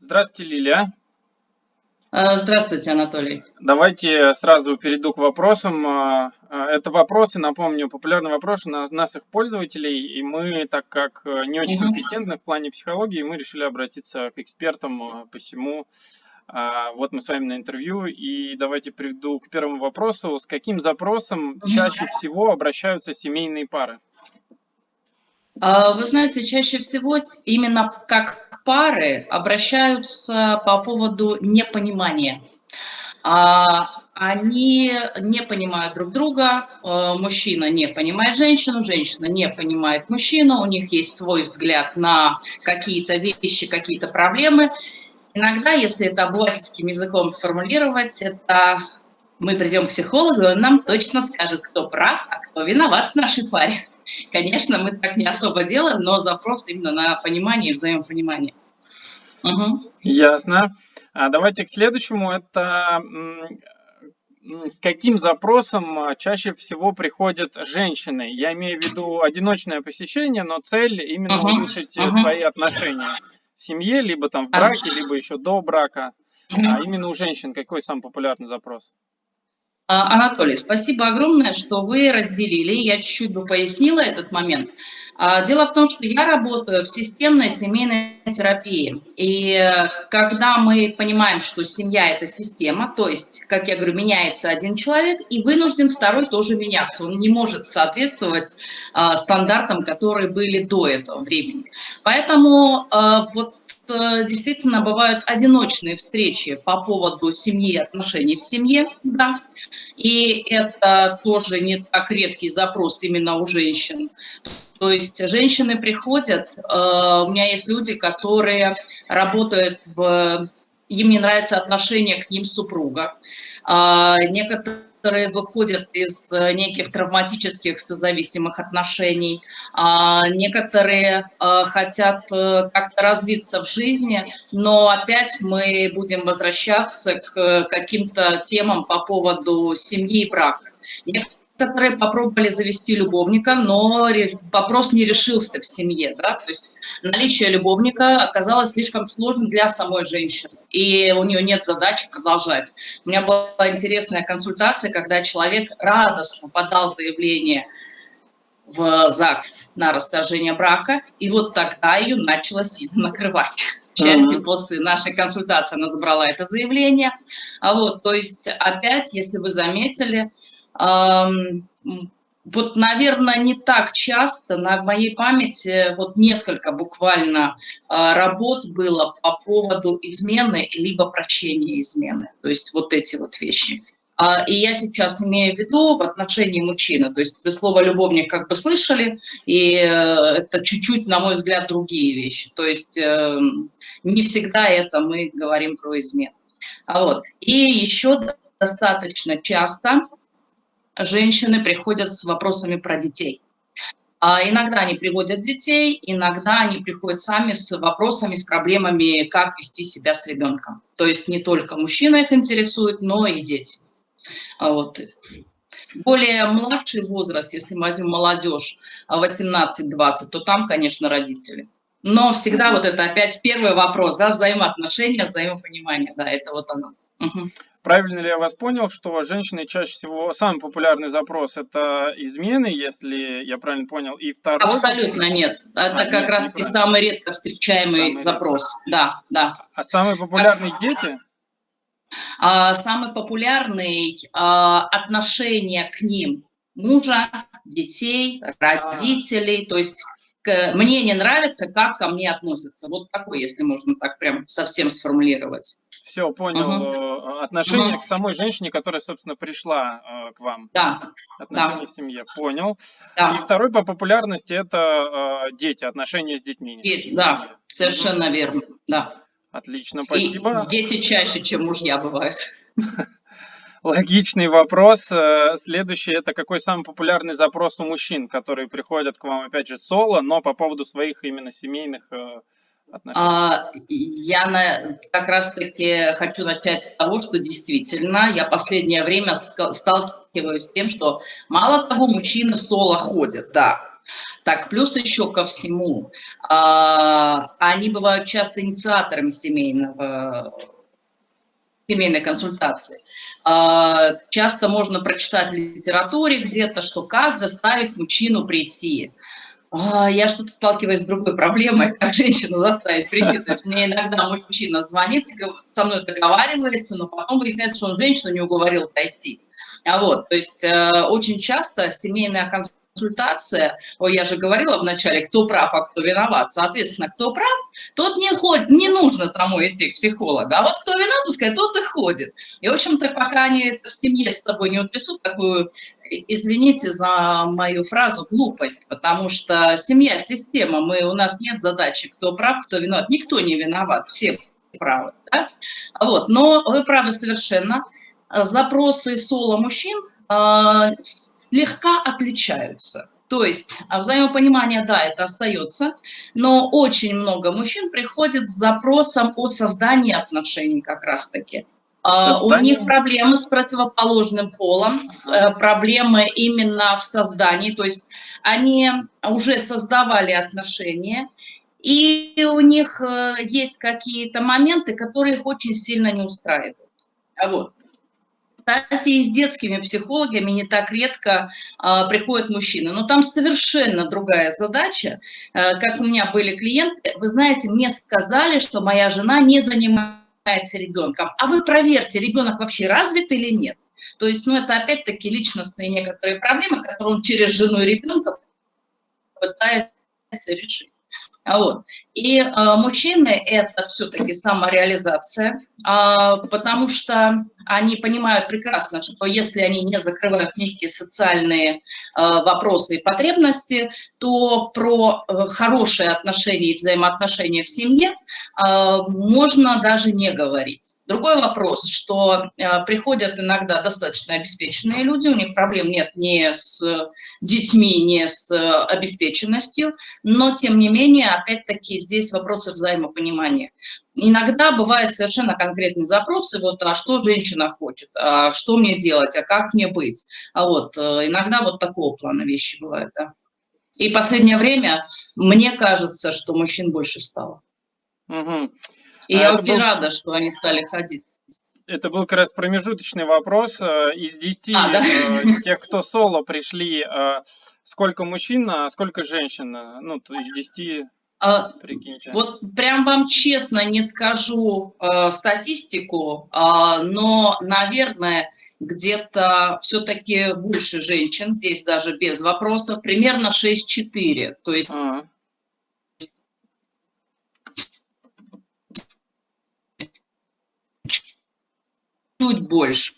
Здравствуйте, Лилия. Э, здравствуйте, Анатолий. Давайте сразу перейду к вопросам. Э, э, это вопросы, напомню, популярные вопросы на наших пользователей, и мы, так как не очень компетентны в плане психологии, мы решили обратиться к экспертам посему. Вот мы с вами на интервью, и давайте приведу к первому вопросу. С каким запросом чаще всего обращаются семейные пары? А, вы знаете, чаще всего именно как пары обращаются по поводу непонимания. А, они не понимают друг друга, а, мужчина не понимает женщину, женщина не понимает мужчину, у них есть свой взгляд на какие-то вещи, какие-то проблемы. Иногда, если это обывательским языком сформулировать, это мы придем к психологу, и он нам точно скажет, кто прав, а кто виноват в нашей паре. Конечно, мы так не особо делаем, но запрос именно на понимание и взаимопонимание. Угу. Ясно. А давайте к следующему. Это с каким запросом а, чаще всего приходят женщины? Я имею в виду одиночное посещение, но цель именно uh улучшить uh свои отношения в семье, либо там в браке, либо еще до брака. А именно у женщин какой самый популярный запрос? А, Анатолий, спасибо огромное, что вы разделили. Я чуть-чуть бы пояснила этот момент. А, дело в том, что я работаю в системной семейной терапии. И э, когда мы понимаем, что семья – это система, то есть, как я говорю, меняется один человек, и вынужден второй тоже меняться. Он не может соответствовать а, стандартам, которые были до этого времени. Поэтому вот Э, действительно бывают одиночные встречи по поводу семьи отношений в семье, да, и это тоже не так редкий запрос именно у женщин. То есть женщины приходят, э, у меня есть люди, которые работают в... Им не нравится отношение к ним супруга. А, некоторые которые выходят из э, неких травматических созависимых отношений. А некоторые э, хотят э, как-то развиться в жизни, но опять мы будем возвращаться к каким-то темам по поводу семьи и брака которые попробовали завести любовника, но вопрос не решился в семье. Да? То есть наличие любовника оказалось слишком сложным для самой женщины, и у нее нет задачи продолжать. У меня была интересная консультация, когда человек радостно подал заявление в ЗАГС на расторжение брака, и вот тогда ее начало сильно накрывать. К счастью, после нашей консультации она забрала это заявление. А вот, то есть опять, если вы заметили, вот, наверное, не так часто на моей памяти вот несколько буквально а, работ было по поводу измены либо прощения измены. То есть вот эти вот вещи. А, и я сейчас имею в виду в отношении мужчины. То есть вы слово «любовник» как бы слышали, и э, это чуть-чуть, на мой взгляд, другие вещи. То есть эм, не всегда это мы говорим про измену. А вот. И еще достаточно часто женщины приходят с вопросами про детей. А иногда они приводят детей, иногда они приходят сами с вопросами, с проблемами, как вести себя с ребенком. То есть не только мужчина их интересует, но и дети. А вот. Более младший возраст, если мы возьмем молодежь 18-20, то там, конечно, родители. Но всегда вот это опять первый вопрос, да, взаимоотношения, взаимопонимание, да, это вот оно. Угу. Правильно ли я вас понял, что женщины чаще всего, самый популярный запрос это измены, если я правильно понял, и второй... Абсолютно нет. Это а, как нет, раз и самый редко встречаемый самый запрос. Редко. Да, да. А самые популярные а, дети? А, самый популярный а, отношение к ним мужа, детей, родителей, то есть к, мне не нравится, как ко мне относятся. Вот такой, если можно так прям совсем сформулировать. Все, понял. Угу. Отношение угу. к самой женщине, которая, собственно, пришла э, к вам. Да. Отношение да. в семье. Понял. Да. И второй по популярности это э, дети, отношения с детьми. Дети, да, совершенно угу. верно. Да. Отлично, спасибо. И дети чаще, чем мужья бывают. Логичный вопрос. Э, следующий, это какой самый популярный запрос у мужчин, которые приходят к вам, опять же, соло, но по поводу своих именно семейных э, а, я на, как раз-таки хочу начать с того, что действительно я последнее время сталкиваюсь с тем, что мало того, мужчины соло ходят, да, Так, плюс еще ко всему, а, они бывают часто инициаторами семейного семейной консультации. А, часто можно прочитать в литературе где-то, что как заставить мужчину прийти. А, я что-то сталкиваюсь с другой проблемой, как женщину заставить прийти. То есть мне иногда мужчина звонит, со мной договаривается, но потом выясняется, что он женщину не уговорил пройти. А вот, то есть э, очень часто семейная консультация консультация, ой, я же говорила вначале, кто прав, а кто виноват. Соответственно, кто прав, тот не ходит, не нужно тому идти к психологу. А вот кто виноват, пускай тот и ходит. И, в общем-то, пока они это в семье с собой не утрясут, такую, извините за мою фразу, глупость, потому что семья – система, мы, у нас нет задачи, кто прав, кто виноват. Никто не виноват, все правы. Да? Вот. Но вы правы совершенно. Запросы соло мужчин слегка отличаются. То есть а взаимопонимание, да, это остается, но очень много мужчин приходит с запросом о создании отношений как раз-таки. А, у них проблемы с противоположным полом, э, проблемы именно в создании, то есть они уже создавали отношения, и у них э, есть какие-то моменты, которые их очень сильно не устраивают. Вот. Кстати, и с детскими психологами не так редко а, приходят мужчины. Но там совершенно другая задача. А, как у меня были клиенты, вы знаете, мне сказали, что моя жена не занимается ребенком. А вы проверьте, ребенок вообще развит или нет. То есть, ну, это опять-таки личностные некоторые проблемы, которые он через жену и ребенка пытается решить. Вот. И э, мужчины – это все-таки самореализация, э, потому что они понимают прекрасно, что если они не закрывают некие социальные э, вопросы и потребности, то про э, хорошие отношения и взаимоотношения в семье э, можно даже не говорить. Другой вопрос, что э, приходят иногда достаточно обеспеченные люди, у них проблем нет ни с детьми, ни с э, обеспеченностью, но тем не менее, опять-таки, здесь вопросы взаимопонимания. Иногда бывают совершенно конкретные запросы, вот, а что женщина хочет, а что мне делать, а как мне быть. А вот, э, иногда вот такого плана вещи бывают, да. И последнее время мне кажется, что мужчин больше стало. Угу. И а я очень был... рада, что они стали ходить. Это был как раз промежуточный вопрос. Э, из 10 а, да? Э, тех, кто соло пришли, сколько мужчин, а сколько женщин? Ну, то есть 10 а. Вот прям вам честно не скажу э, статистику, э, но, наверное, где-то все-таки больше женщин, здесь даже без вопросов, примерно 6-4. То есть а. Чуть больше.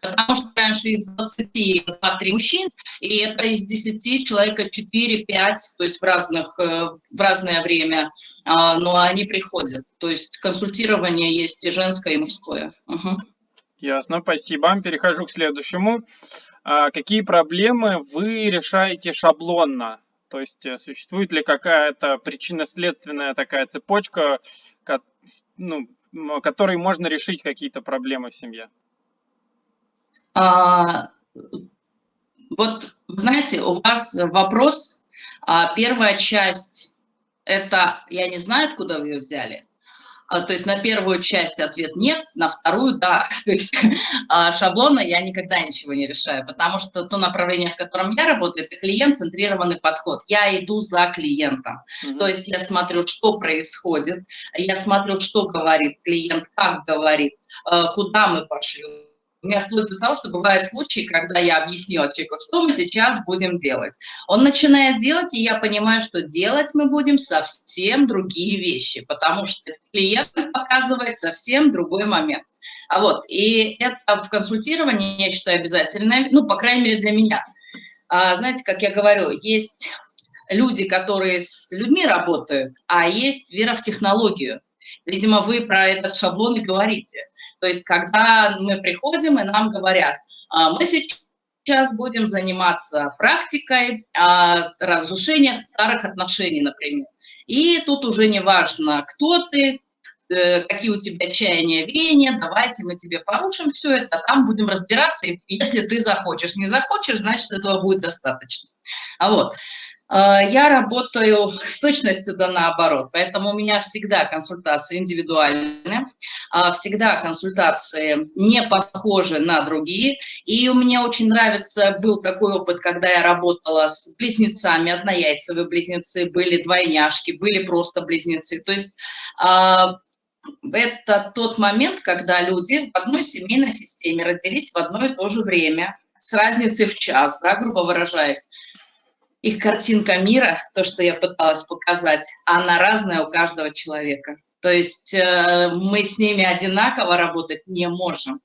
Потому что раньше из 20 2-3 мужчин, и это из 10 человека 4-5, то есть в, разных, э, в разное время, а, но они приходят. То есть консультирование есть и женское, и мужское. Угу. Ясно, спасибо. Перехожу к следующему. А какие проблемы вы решаете шаблонно? То есть э, существует ли какая-то причинно-следственная такая цепочка, ну, которой можно решить какие-то проблемы в семье? А, вот, знаете, у вас вопрос, а, первая часть, это, я не знаю, откуда вы ее взяли, то есть на первую часть ответ нет, на вторую да. То есть а, шаблона я никогда ничего не решаю, потому что то направление, в котором я работаю, это клиент-центрированный подход. Я иду за клиентом. Mm -hmm. То есть я смотрю, что происходит, я смотрю, что говорит клиент, как говорит, а, куда мы пошли у меня вплоть до того, что бывают случаи, когда я объяснила человеку, что мы сейчас будем делать. Он начинает делать, и я понимаю, что делать мы будем совсем другие вещи, потому что клиент показывает совсем другой момент. А вот, и это в консультировании, я считаю, обязательно, ну, по крайней мере, для меня. А, знаете, как я говорю, есть люди, которые с людьми работают, а есть вера в технологию. Видимо, вы про этот шаблон и говорите. То есть, когда мы приходим и нам говорят, «А, мы сейчас будем заниматься практикой а, разрушения старых отношений, например. И тут уже не важно, кто ты, э, какие у тебя чаяния, веяния, давайте мы тебе порушим все это, там будем разбираться, и если ты захочешь. Не захочешь, значит, этого будет достаточно. А вот. А, я работаю с точностью да наоборот, поэтому у меня всегда консультации индивидуальные, а, всегда консультации не похожи на другие. И меня очень нравится, был такой опыт, когда я работала с близнецами, однояйцевые близнецы, были двойняшки, были просто близнецы. То есть а, это тот момент, когда люди в одной семейной системе родились в одно и то же время, с разницей в час, да, грубо выражаясь их картинка мира, то, что я пыталась показать, она разная у каждого человека. То есть э, мы с ними одинаково работать не можем.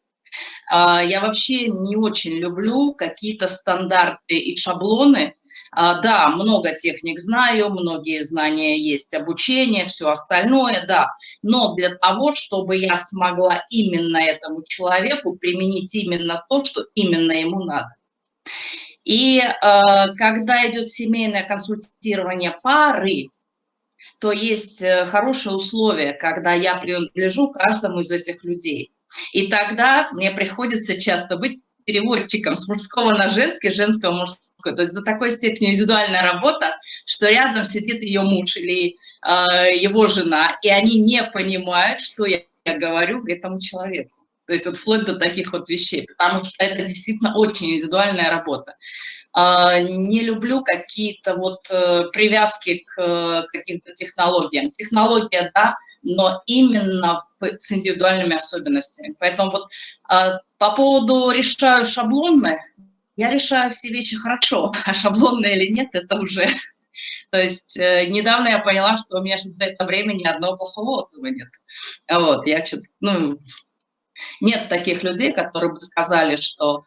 Э, я вообще не очень люблю какие-то стандарты и шаблоны. Э, да, много техник знаю, многие знания есть, обучение, все остальное, да. Но для того, чтобы я смогла именно этому человеку применить именно то, что именно ему надо. И э, когда идет семейное консультирование пары, то есть э, хорошие условия, когда я принадлежу каждому из этих людей. И тогда мне приходится часто быть переводчиком с мужского на женский, женского мужского. То есть до такой степени индивидуальная работа, что рядом сидит ее муж или э, его жена, и они не понимают, что я, я говорю этому человеку. То есть вот вплоть до таких вот вещей, потому что это действительно очень индивидуальная работа. А, не люблю какие-то вот э, привязки к э, каким-то технологиям. Технология, да, но именно с индивидуальными особенностями. Поэтому вот а, по поводу решаю шаблонные, я решаю все вещи хорошо, а шаблонные или нет, это уже... То есть э, недавно я поняла, что у меня за это время ни одного плохого отзыва нет. Вот, я что-то, ну, нет таких людей, которые бы сказали, что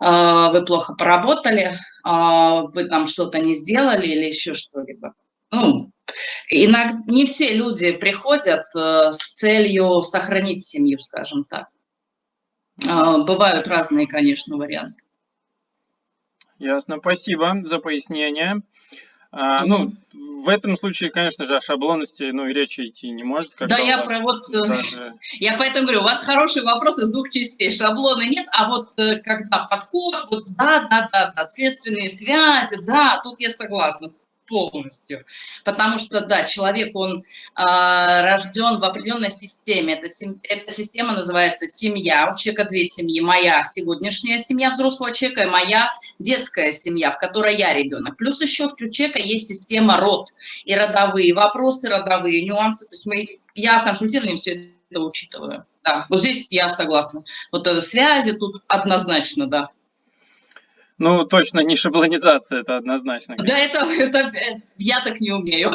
э, вы плохо поработали, э, вы там что-то не сделали или еще что-либо. Ну, иногда не все люди приходят э, с целью сохранить семью, скажем так. Э, бывают разные, конечно, варианты. Ясно, спасибо за пояснение. А, ну, в этом случае, конечно же, о шаблонности, ну, и речи идти не может. Да, я про вот, э, даже... я поэтому говорю, у вас хороший вопрос из двух частей, шаблоны нет, а вот э, когда подход, вот да, да, да, да, следственные связи, да, тут я согласна полностью. Потому что, да, человек, он а, рожден в определенной системе. Эта, эта система называется семья. У человека две семьи. Моя сегодняшняя семья взрослого человека и моя детская семья, в которой я ребенок. Плюс еще у человека есть система род и родовые вопросы, родовые нюансы. То есть мы, я в консультировании все это учитываю. Да, вот здесь я согласна. Вот это связи тут однозначно, да. Ну, точно не шаблонизация, это однозначно. Да, это, это я так не умею.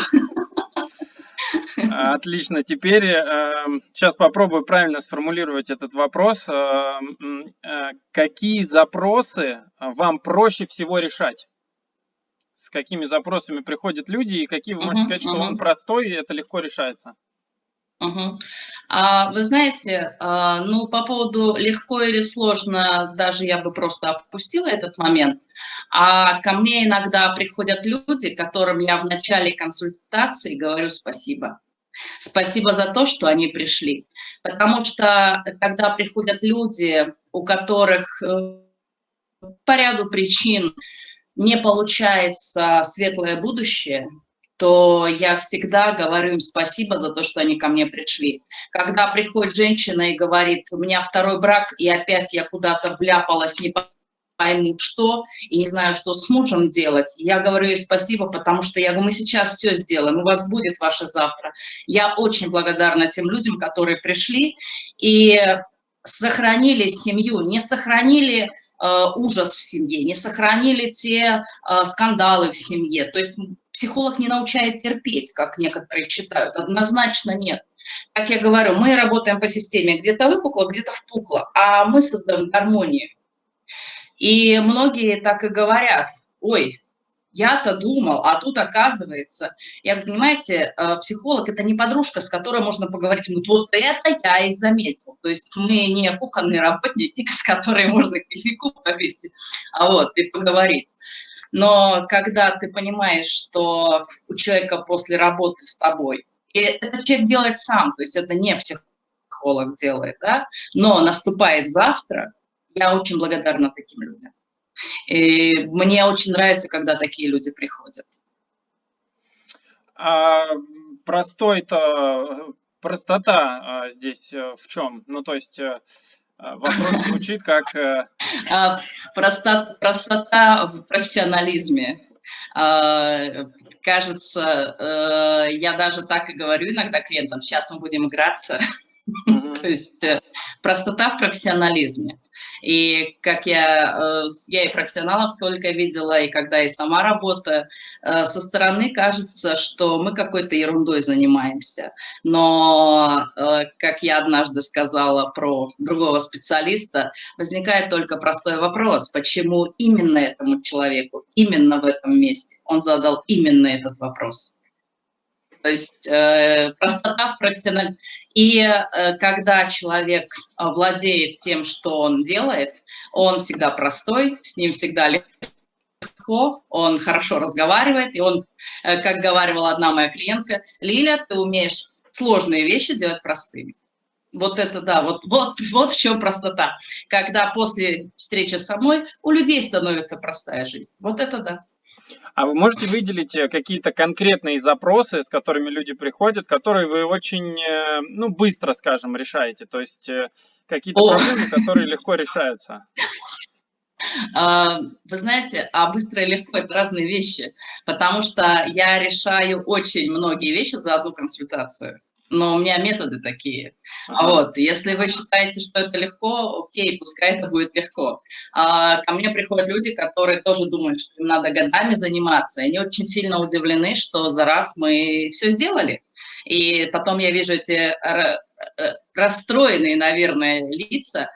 Отлично. Теперь э, сейчас попробую правильно сформулировать этот вопрос. Э, э, какие запросы вам проще всего решать? С какими запросами приходят люди и какие вы можете сказать, что он простой и это легко решается? Угу. А, вы знаете, а, ну, по поводу легко или сложно, даже я бы просто опустила этот момент. А ко мне иногда приходят люди, которым я в начале консультации говорю спасибо. Спасибо за то, что они пришли. Потому что когда приходят люди, у которых э, по ряду причин не получается светлое будущее, то я всегда говорю им спасибо за то, что они ко мне пришли. Когда приходит женщина и говорит, у меня второй брак, и опять я куда-то вляпалась, не пойму что, и не знаю, что с мужем делать, я говорю ей спасибо, потому что я говорю, мы сейчас все сделаем, у вас будет ваше завтра. Я очень благодарна тем людям, которые пришли и сохранили семью, не сохранили Э, ужас в семье, не сохранили те э, скандалы в семье. То есть психолог не научает терпеть, как некоторые считают. Однозначно нет. Как я говорю, мы работаем по системе где-то выпукло, где-то впукло, а мы создаем гармонию. И многие так и говорят, ой, я-то думал, а тут оказывается. Я, понимаете, э, психолог – это не подружка, с которой можно поговорить. Вот, это я и заметил. То есть мы не кухонные работники, с которой можно кофейку повесить, а вот, и поговорить. Но когда ты понимаешь, что у человека после работы с тобой, и этот человек делает сам, то есть это не психолог делает, да, но наступает завтра, я очень благодарна таким людям. И мне очень нравится, когда такие люди приходят. А простой-то, простота здесь в чем? Ну, то есть вопрос звучит как... А, простота, простота в профессионализме. А, кажется, я даже так и говорю иногда клиентам, сейчас мы будем играться, То есть э, простота в профессионализме. И как я, э, я и профессионалов сколько видела, и когда и сама работаю, э, со стороны кажется, что мы какой-то ерундой занимаемся. Но, как я однажды сказала про другого специалиста, возникает только простой вопрос, почему именно этому человеку, именно в этом месте он задал именно этот вопрос. То есть э, простота в профессиональном... И э, когда человек э, владеет тем, что он делает, он всегда простой, с ним всегда легко, он хорошо разговаривает, и он, э, как говорила одна моя клиентка, Лиля, ты умеешь сложные вещи делать простыми. Вот это да, вот, вот, вот в чем простота. Когда после встречи со мной у людей становится простая жизнь. Вот это да. А вы можете выделить э, какие-то конкретные запросы, с которыми люди приходят, которые вы очень, э, ну, быстро, скажем, решаете? То есть э, какие-то проблемы, которые легко решаются? А, вы знаете, а быстро и легко – это разные вещи, потому что я решаю очень многие вещи за одну консультацию но у меня методы такие. Ага. Вот, если вы считаете, что это легко, окей, пускай это будет легко. А, ко мне приходят люди, которые тоже думают, что им надо годами заниматься, и они очень сильно удивлены, что за раз мы все сделали. И потом я вижу эти э, расстроенные, наверное, лица,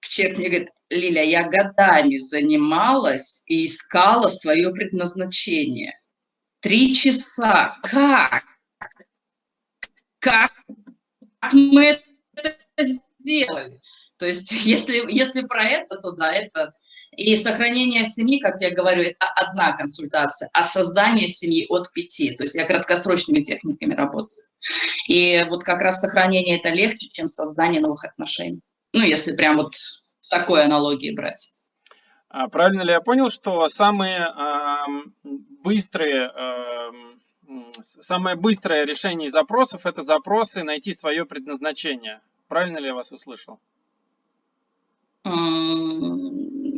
человек мне говорит, Лиля, я годами занималась и искала свое предназначение. Три часа. Как? Как мы это сделали. То есть если, если про это, то да, это... И сохранение семьи, как я говорю, это одна консультация, а создание семьи от пяти. То есть я краткосрочными техниками работаю. И вот как раз сохранение это легче, чем создание новых отношений. Ну, если прям вот в такой аналогии брать. А правильно ли я понял, что самые э, быстрые э, самое быстрое решение запросов – это запросы найти свое предназначение. Правильно ли я вас услышал?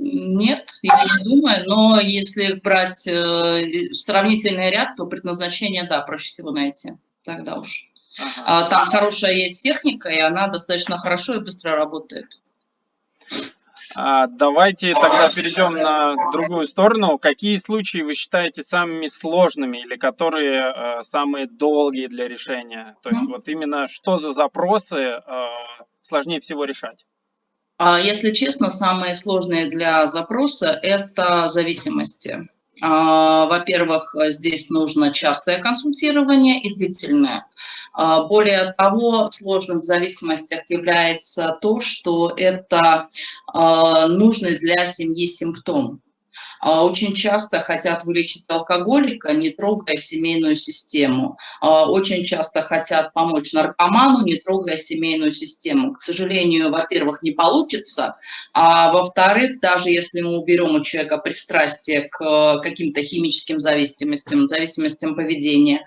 Нет, я не думаю, но если брать э, сравнительный ряд, то предназначение, да, проще всего найти, тогда уж. Ага. А, там хорошая есть техника, и она достаточно хорошо и быстро работает. А, давайте тогда перейдем на другую сторону. Какие случаи вы считаете самыми сложными или которые э, самые долгие для решения? То есть вот именно что за запросы э, сложнее всего решать? А, если честно, самые сложные для запроса – это зависимости. А, во-первых, здесь нужно частое консультирование и длительное. А, более того, сложным в зависимостях является то, что это а, нужный для семьи симптом. А, очень часто хотят вылечить алкоголика, не трогая семейную систему. А, очень часто хотят помочь наркоману, не трогая семейную систему. К сожалению, во-первых, не получится, а во-вторых, даже если мы уберем у человека пристрастие к каким-то химическим зависимостям, зависимостям поведения,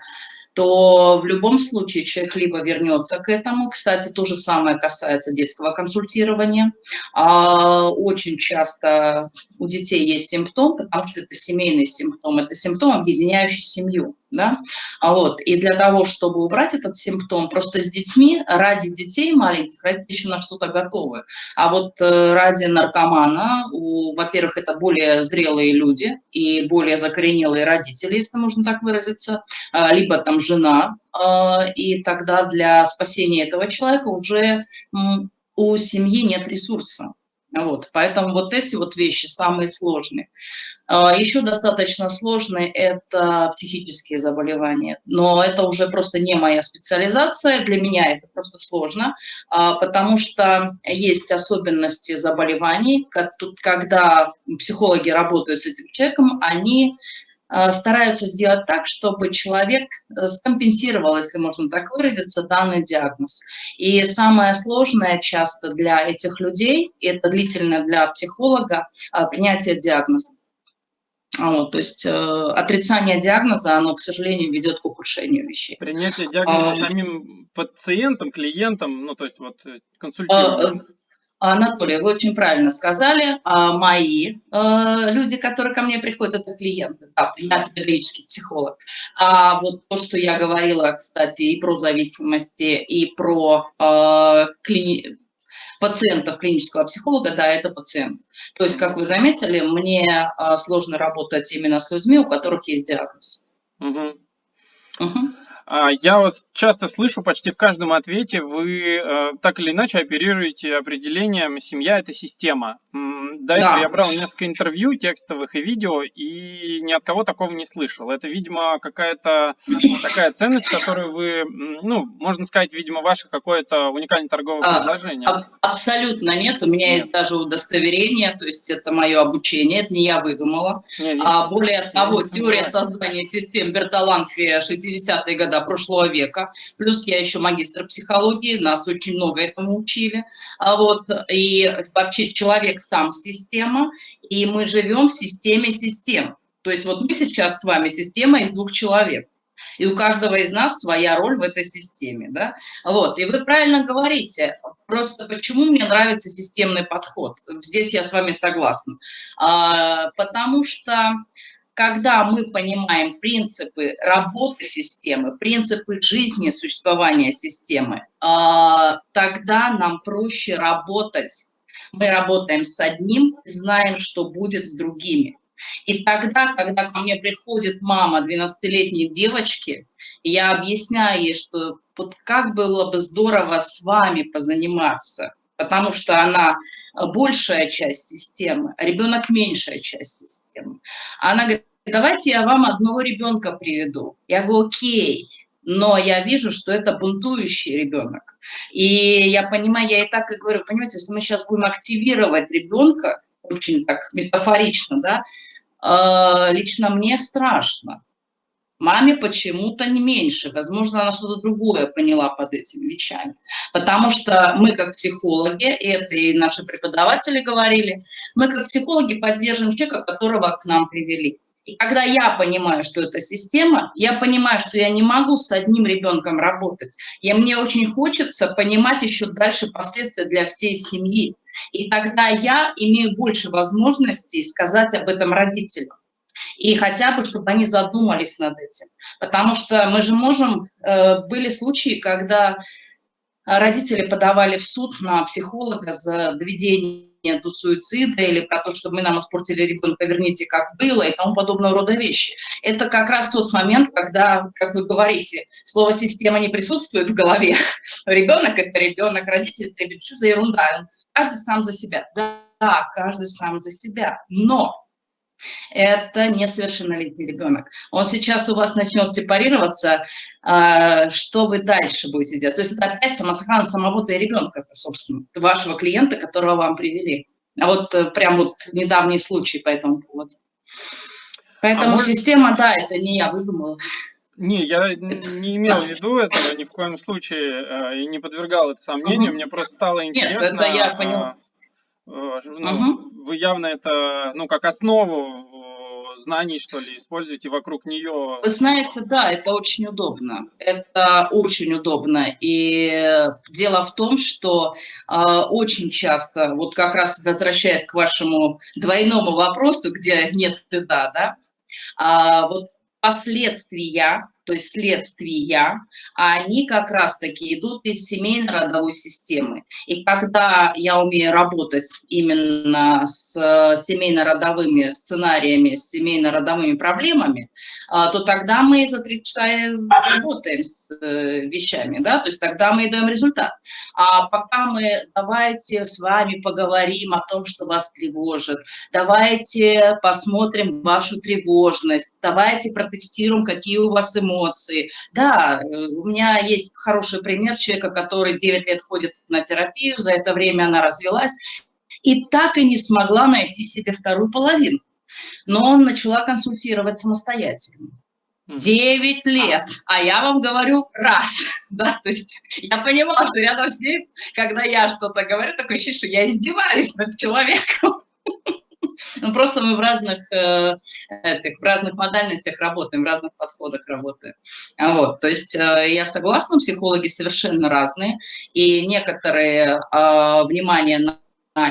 то в любом случае человек либо вернется к этому. Кстати, то же самое касается детского консультирования. А, очень часто у детей есть симптом, потому что это семейный симптом, это симптом, объединяющий семью. Да? А вот, и для того, чтобы убрать этот симптом, просто с детьми, ради детей маленьких, ради еще на что-то готовы. А вот э, ради наркомана, во-первых, это более зрелые люди и более закоренелые родители, если можно так выразиться, а, либо там жена, а, и тогда для спасения этого человека уже у семьи нет ресурса. Вот, поэтому вот эти вот вещи самые сложные. А, Еще достаточно сложные – это психические заболевания, но это уже просто не моя специализация, для меня это просто сложно, а, потому что есть особенности заболеваний, когда психологи работают с этим человеком, они стараются сделать так, чтобы человек э, скомпенсировал, если можно так выразиться, данный диагноз. И самое сложное часто для этих людей, и это длительное для психолога, э, принятие диагноза. Вот, то есть э, отрицание диагноза, оно, к сожалению, ведет к ухудшению вещей. Принятие диагноза а, самим пациентом, клиентом, ну, то есть вот э, консультированием. Анатолий, вы очень правильно сказали. А мои э, люди, которые ко мне приходят, это клиенты. Да, я педагогический психолог. А вот то, что я говорила, кстати, и про зависимости, и про э, клини... пациентов клинического психолога, да, это пациент. То есть, как вы заметили, мне э, сложно работать именно с людьми, у которых есть диагноз. Угу. Угу. А, я вас часто слышу, почти в каждом ответе вы э, так или иначе оперируете определением «семья – это система». До этого да. я брал несколько интервью текстовых и видео, и ни от кого такого не слышал. Это, видимо, какая-то такая ценность, которую вы, ну, можно сказать, видимо, ваше какое-то уникальное торговое а, предложение. А, абсолютно нет. У меня нет. есть даже удостоверение, то есть это мое обучение, это не я выдумала. Нет, а, более того, теория создания систем Берталанфи 60-е годы прошлого века. Плюс я еще магистр психологии, нас очень много этому учили. А вот, и вообще человек сам система, и мы живем в системе систем. То есть вот мы сейчас с вами система из двух человек. И у каждого из нас своя роль в этой системе. Да? Вот. И вы правильно говорите. Просто почему мне нравится системный подход? Здесь я с вами согласна. А, потому что когда мы понимаем принципы работы системы, принципы жизни существования системы, а, тогда нам проще работать. Мы работаем с одним, знаем, что будет с другими. И тогда, когда ко мне приходит мама 12-летней девочки, я объясняю ей, что вот как было бы здорово с вами позаниматься, потому что она большая часть системы, а ребенок меньшая часть системы. Она говорит, давайте я вам одного ребенка приведу. Я говорю, окей, но я вижу, что это бунтующий ребенок. И я понимаю, я и так и говорю, понимаете, если мы сейчас будем активировать ребенка, очень так метафорично, да, э, лично мне страшно. Маме почему-то не меньше. Возможно, она что-то другое поняла под этими вещами. Потому что мы, как психологи, это и наши преподаватели говорили, мы, как психологи, поддерживаем человека, которого к нам привели. И когда я понимаю, что это система, я понимаю, что я не могу с одним ребенком работать. И мне очень хочется понимать еще дальше последствия для всей семьи. И тогда я имею больше возможностей сказать об этом родителям. И хотя бы, чтобы они задумались над этим. Потому что мы же можем... Э, были случаи, когда родители подавали в суд на психолога за доведение до суицида или про то, что мы нам испортили ребенка, верните, как было, и тому подобного рода вещи. Это как раз тот момент, когда, как вы говорите, слово «система» не присутствует в голове. Ребенок – это ребенок, родитель – это ребенок. Что за ерунда? Каждый сам за себя. Да, каждый сам за себя. Но это несовершеннолетний ребенок. Он сейчас у вас начнет сепарироваться, а, что вы дальше будете делать? То есть это опять самосохрана самого-то и ребенка, собственно, вашего клиента, которого вам привели. А вот э, прям вот недавний случай по этому поводу. Поэтому а может... система, да, это не я выдумала. Не, я не имел в виду этого ни в коем случае э, и не подвергал это сомнению. Угу. Мне просто стало интересно. Нет, это я поняла. Э, ну, угу. Вы явно это, ну, как основу э, знаний, что ли, используете вокруг нее. Вы знаете, да, это очень удобно. Это очень удобно. И дело в том, что э, очень часто, вот как раз возвращаясь к вашему двойному вопросу, где нет ты да, да, а, вот последствия то есть следствия, а они как раз-таки идут из семейно-родовой системы. И когда я умею работать именно с семейно-родовыми сценариями, с семейно-родовыми проблемами, а, то тогда мы за три часа работаем с э, вещами, да, то есть тогда мы даем результат. А пока мы давайте с вами поговорим о том, что вас тревожит, давайте посмотрим вашу тревожность, давайте протестируем, какие у вас эмоции, эмоции. Да, э, у меня есть хороший пример человека, который 9 лет ходит на терапию, за это время она развелась, и так и не смогла найти себе вторую половину. Но он начала консультировать самостоятельно. Девять лет, а я вам говорю раз, да, то есть я понимала, что рядом с ней, когда я что-то говорю, такое ощущение, что я издеваюсь над человеком. Ну, просто мы в разных, э, этих, в разных модальностях работаем, в разных подходах работаем. Вот, то есть э, я согласна, психологи совершенно разные, и некоторые э, внимание на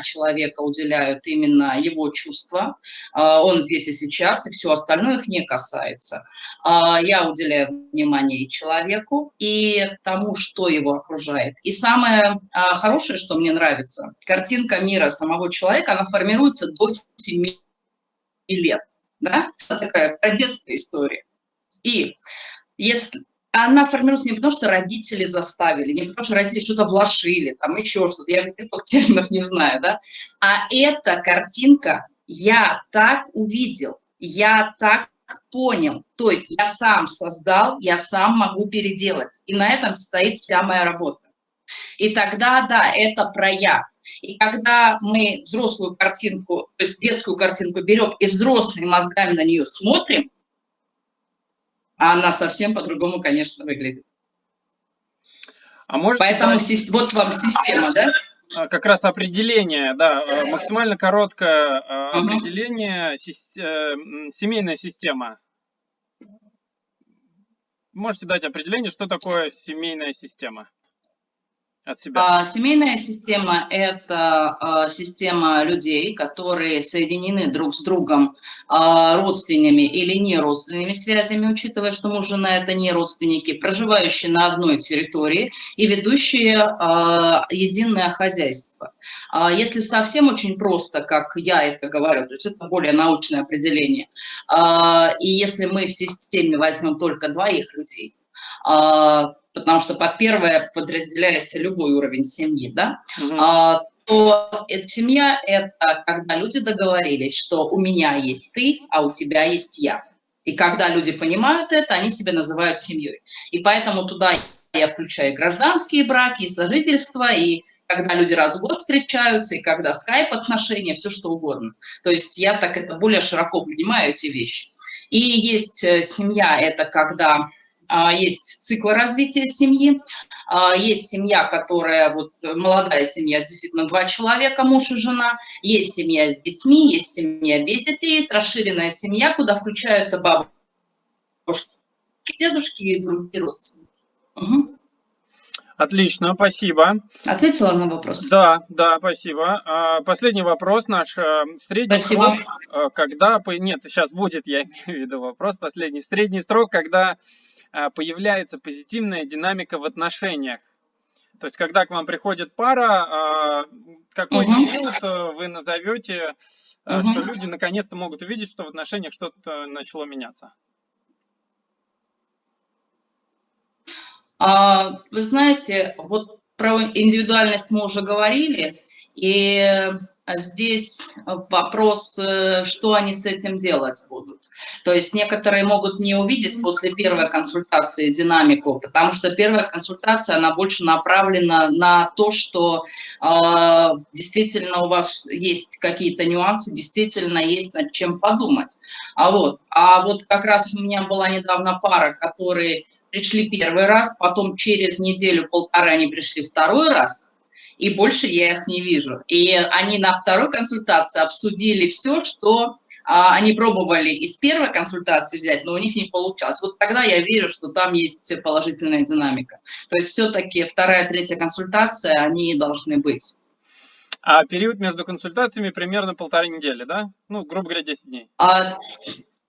человека уделяют именно его чувства, а, он здесь и сейчас, и все остальное их не касается. А, я уделяю внимание и человеку, и тому, что его окружает. И самое а, хорошее, что мне нравится, картинка мира самого человека, она формируется до 7 лет. Да? Это такая про детство история. И если она формируется не потому, что родители заставили, не потому, что родители что-то вложили, там еще что-то, я каких терминов не знаю, да, а эта картинка я так увидел, я так понял, то есть я сам создал, я сам могу переделать, и на этом стоит вся моя работа. И тогда, да, это про я. И когда мы взрослую картинку, то есть детскую картинку берем и взрослыми мозгами на нее смотрим, а она совсем по-другому, конечно, выглядит. А может Поэтому дать... вот вам система, да? А, как раз определение, да, а, максимально короткое угу. определение, э, семейная система. Можете дать определение, что такое семейная система? От себя? А, семейная система – это а, система людей, которые соединены друг с другом а, родственными или не родственными связями, учитывая, что муж и жена – это не родственники, проживающие на одной территории и ведущие единое хозяйство. Если совсем очень просто, как я это говорю, то есть это более научное определение, и если мы в системе возьмем только двоих людей, потому что под первое подразделяется любой уровень семьи, да, угу. а, то эта семья – это когда люди договорились, что у меня есть ты, а у тебя есть я. И когда люди понимают это, они себя называют семьей. И поэтому туда я включаю гражданские браки, и сожительство, и когда люди раз в год встречаются, и когда скайп-отношения, все что угодно. То есть я так это более широко понимаю, эти вещи. И есть э, семья – это когда есть циклы развития семьи, а, есть семья, которая, вот молодая семья, действительно два человека, муж и жена, есть семья с детьми, есть семья без детей, есть расширенная семья, куда включаются бабушки, дедушки и другие родственники. Угу. Отлично, спасибо. Ответила на вопрос? Да, да, спасибо. А, последний вопрос наш. Э, средний спасибо. срок, э, когда... Нет, сейчас будет, я имею в виду вопрос последний. Средний срок, когда а, появляется позитивная динамика в отношениях. То есть, когда к вам приходит пара, а, какой угу. период вы назовете, угу. что люди наконец-то могут увидеть, что в отношениях что-то начало меняться? Вы знаете, вот про индивидуальность мы уже говорили, и а здесь э, вопрос, э, что они с этим делать будут. То есть некоторые могут не увидеть после первой консультации динамику, потому что первая консультация, она больше направлена на то, что э, действительно у вас есть какие-то нюансы, действительно есть над чем подумать. А вот, а вот как раз у меня была недавно пара, которые пришли первый раз, потом через неделю-полтора они пришли второй раз, и больше я их не вижу. И они на второй консультации обсудили все, что а, они пробовали из первой консультации взять, но у них не получалось. Вот тогда я верю, что там есть положительная динамика. То есть все-таки вторая, третья консультация, они должны быть. А период между консультациями примерно полторы недели, да? Ну, грубо говоря, 10 дней. А,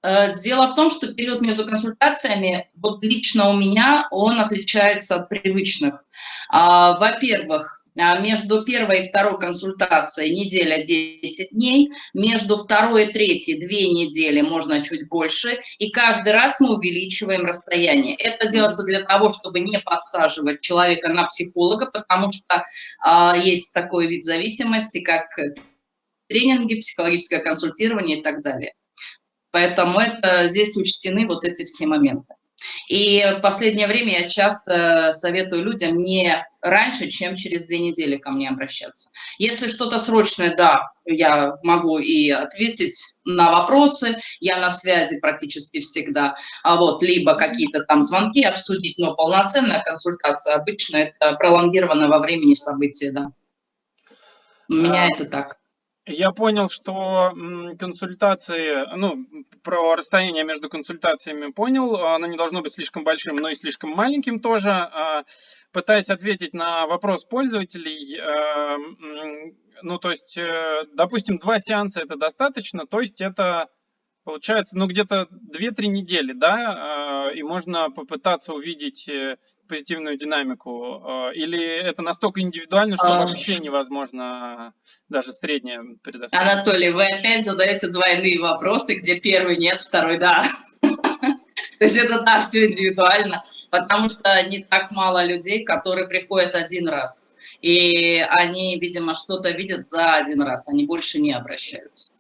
э, Дело в том, что период между консультациями, вот лично у меня, он отличается от привычных. А, во-первых, между первой и второй консультацией неделя 10 дней, между второй и третьей две недели, можно чуть больше, и каждый раз мы увеличиваем расстояние. Это делается для того, чтобы не подсаживать человека на психолога, потому что а, есть такой вид зависимости, как тренинги, психологическое консультирование и так далее. Поэтому это, здесь учтены вот эти все моменты. И в последнее время я часто советую людям не раньше, чем через две недели ко мне обращаться. Если что-то срочное, да, я могу и ответить на вопросы, я на связи практически всегда, а вот либо какие-то там звонки обсудить, но полноценная консультация обычно это пролонгированное во времени события, да. У меня а, это так. Я понял, что консультации, ну, про расстояние между консультациями понял, оно не должно быть слишком большим, но и слишком маленьким тоже. А, пытаясь ответить на вопрос пользователей, э, ну, то есть, э, допустим, два сеанса это достаточно, то есть это получается, ну, где-то 2-3 недели, да, и можно попытаться увидеть э, позитивную динамику? Э, или это настолько индивидуально, что а... вообще невозможно даже среднее предоставить? Анатолий, вы опять задаете двойные вопросы, где первый нет, второй да. То есть это да, все индивидуально, потому что не так мало людей, которые приходят один раз. И они, видимо, что-то видят за один раз, они больше не обращаются.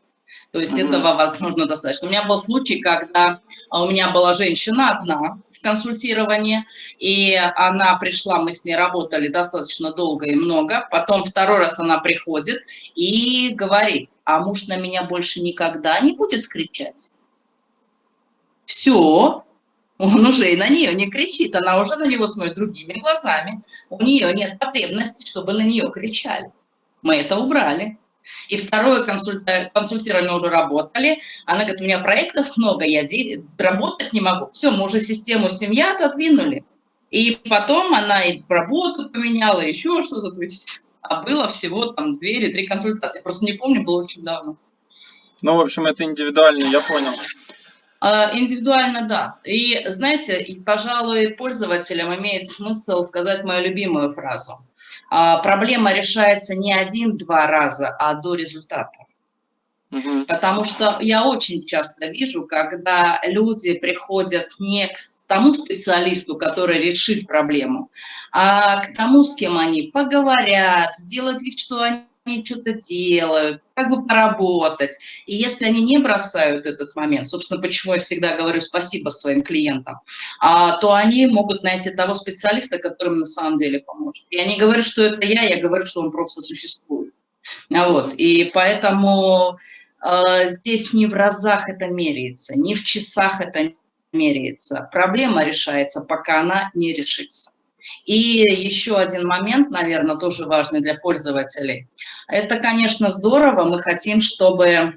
То есть mm-hmm. этого, возможно, достаточно. У меня был случай, когда у меня была женщина одна в консультировании, и она пришла, мы с ней работали достаточно долго и много. Потом второй раз она приходит и говорит, а муж на меня больше никогда не будет кричать. Все, он уже и на нее не кричит, она уже на него смотрит другими глазами. У нее нет потребности, чтобы на нее кричали. Мы это убрали. И второе консультирование уже работали. Она говорит, у меня проектов много, я работать не могу. Все, мы уже систему семья отодвинули. И потом она и работу поменяла, еще что-то. А было всего там две или три консультации. Просто не помню, было очень давно. Ну, в общем, это индивидуально, я понял. А, индивидуально, да. И, знаете, пожалуй, пользователям имеет смысл сказать мою любимую фразу. А, проблема решается не один-два раза, а до результата. Угу. Потому что я очень часто вижу, когда люди приходят не к тому специалисту, который решит проблему, а к тому, с кем они поговорят, сделают вид, что они они что-то делают, как бы поработать. И если они не бросают этот момент, собственно, почему я всегда говорю спасибо своим клиентам, а, то они могут найти того специалиста, которым на самом деле поможет. Я не говорю, что это я, я говорю, что он просто существует. Вот. И поэтому э, здесь не в разах это меряется, не в часах это меряется. Проблема решается, пока она не решится. И еще один момент, наверное, тоже важный для пользователей. Это, конечно, здорово. Мы хотим, чтобы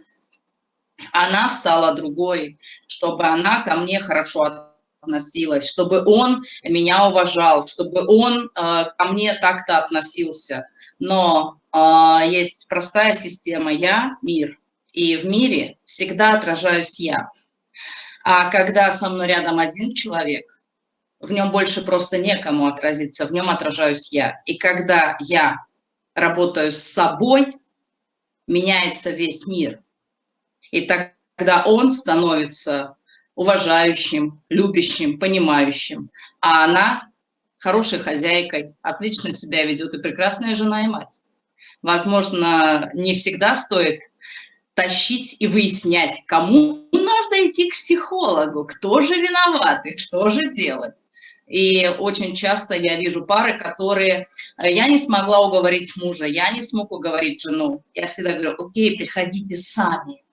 она стала другой, чтобы она ко мне хорошо относилась, чтобы он меня уважал, чтобы он э, ко мне так-то относился. Но э, есть простая система «я» – мир. И в мире всегда отражаюсь я. А когда со мной рядом один человек – в нем больше просто некому отразиться, в нем отражаюсь я. И когда я работаю с собой, меняется весь мир. И тогда он становится уважающим, любящим, понимающим, а она хорошей хозяйкой, отлично себя ведет и прекрасная жена и мать. Возможно, не всегда стоит тащить и выяснять, кому нужно идти к психологу, кто же виноват и что же делать. И очень часто я вижу пары, которые, э, я не смогла уговорить мужа, я не смог уговорить жену. Я всегда говорю, окей, приходите сами,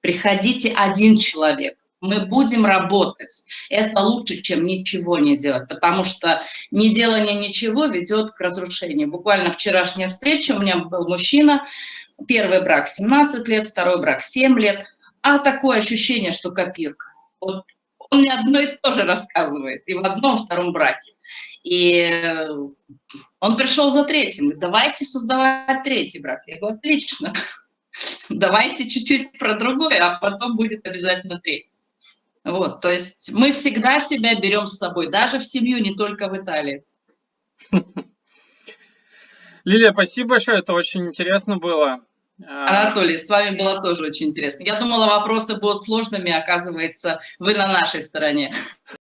приходите один человек, мы будем работать. Это лучше, чем ничего не делать, потому что неделание ничего ведет к разрушению. Буквально вчерашняя встреча, у меня был мужчина, первый брак 17 лет, второй брак 7 лет, а такое ощущение, что копирка. Вот он мне одно и то же рассказывает, и в одном, и втором браке. И он пришел за третьим, давайте создавать третий брак. Я говорю, отлично, давайте чуть-чуть про другое, а потом будет обязательно третий. Вот, то есть мы всегда себя берем с собой, даже в семью, не только в Италии. Лилия, спасибо большое, это очень интересно было. Анатолий, с вами было тоже очень интересно. Я думала, вопросы будут сложными, оказывается, вы на нашей стороне.